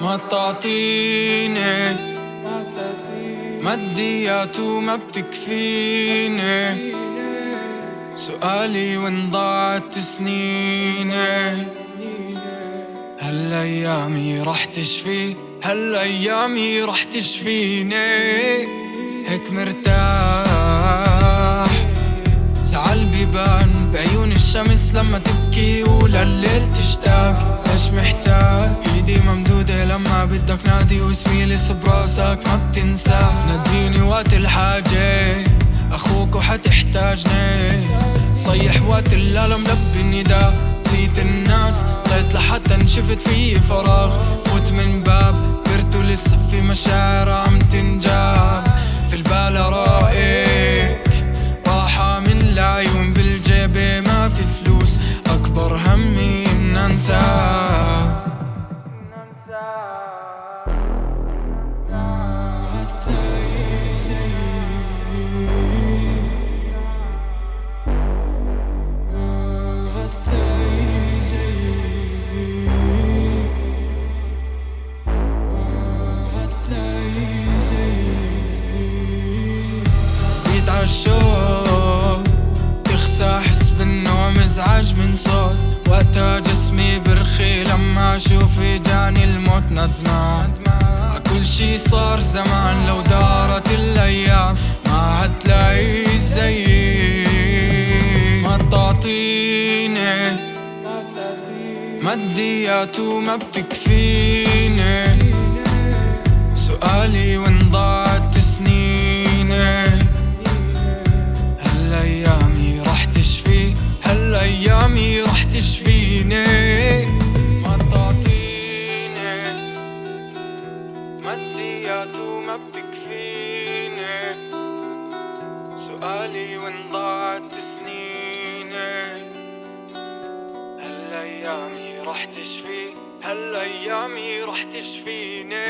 ما تعطيني ماديات وما بتكفيني. سؤالي وين ضاعت سنيني؟ هل ايامي رح تشفي. هل ايامي رح تشفيني. هيك مرتاح. بعيون الشمس لما تبكي ولليل تشتاق. ليش محتاج؟ إيدي ممدودة لما بدك نادي واسمي لسه براسك ما بتنسى. ناديني وقت الحاجة أخوك وحتحتاجني. صيح وقت الألم لبي النداء. نسيت الناس طيت لحتى شفت في فراغ. فوت من باب برتو لسه في مشاعر عم جيت عالشوق تخسى احس بالنوع مزعج من صوت. وقتها جسمي برخي لما أشوف جاني الموت ندمان كل شي صار زمان لو دارت الأيام ما حتلاقي زيي. ما تعطيني ماديات وما بتكفيني. سؤالي وين ضاعت وما بتكفيني سؤالي وين ضاعت سنيني هل ايامي رح تشفي هل ايامي رح تشفيني